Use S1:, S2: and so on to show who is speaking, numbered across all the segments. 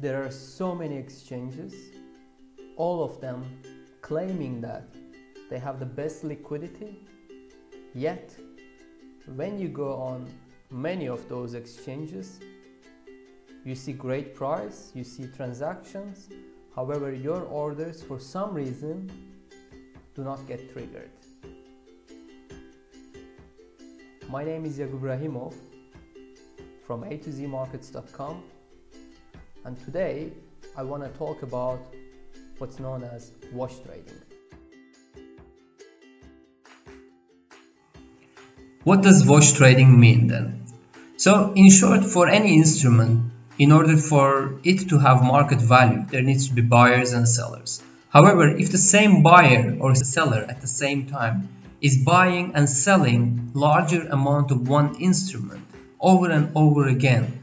S1: There are so many exchanges, all of them claiming that they have the best liquidity, yet when you go on many of those exchanges, you see great price, you see transactions, however your orders for some reason do not get triggered. My name is Yakub Ibrahimov from A to Z Markets.com and today I want to talk about what's known as wash trading.
S2: What does wash trading mean then? So in short, for any instrument, in order for it to have market value, there needs to be buyers and sellers. However, if the same buyer or seller at the same time is buying and selling larger amount of one instrument over and over again,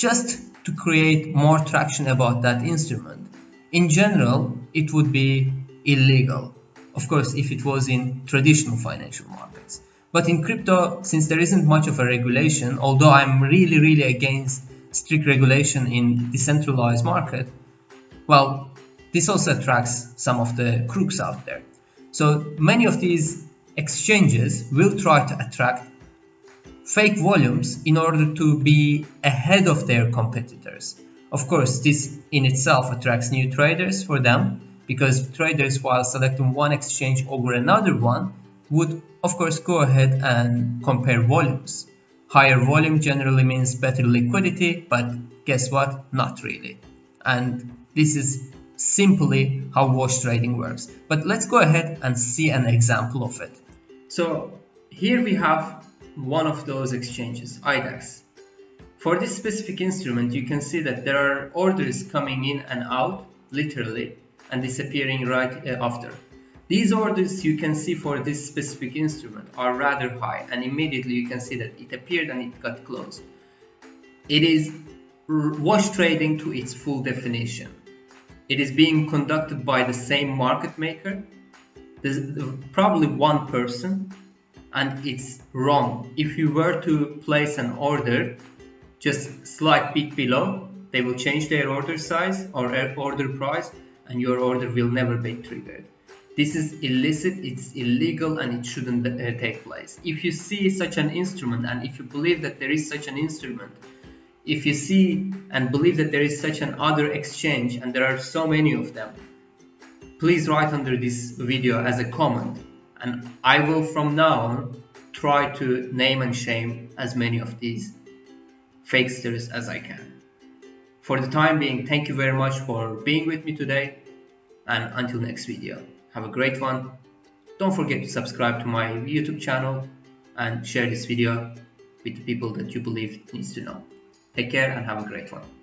S2: just to create more traction about that instrument, in general, it would be illegal. Of course, if it was in traditional financial markets. But in crypto, since there isn't much of a regulation, although I'm really, really against strict regulation in decentralized market, well, this also attracts some of the crooks out there. So many of these exchanges will try to attract fake volumes in order to be ahead of their competitors. Of course, this in itself attracts new traders for them because traders, while selecting one exchange over another one, would of course go ahead and compare volumes. Higher volume generally means better liquidity, but guess what? Not really. And this is simply how wash trading works. But let's go ahead and see an example of it. So here we have one of those exchanges, IDEX. For this specific instrument, you can see that there are orders coming in and out, literally, and disappearing right uh, after. These orders you can see for this specific instrument are rather high and immediately you can see that it appeared and it got closed. It is wash trading to its full definition. It is being conducted by the same market maker. Probably one person and it's wrong. If you were to place an order just slight bit below, they will change their order size or order price and your order will never be triggered. This is illicit, it's illegal and it shouldn't uh, take place. If you see such an instrument and if you believe that there is such an instrument, if you see and believe that there is such an other exchange and there are so many of them, please write under this video as a comment and I will from now on try to name and shame as many of these fakesters as I can. For the time being, thank you very much for being with me today and until next video. Have a great one. Don't forget to subscribe to my YouTube channel and share this video with the people that you believe needs to know. Take care and have a great one.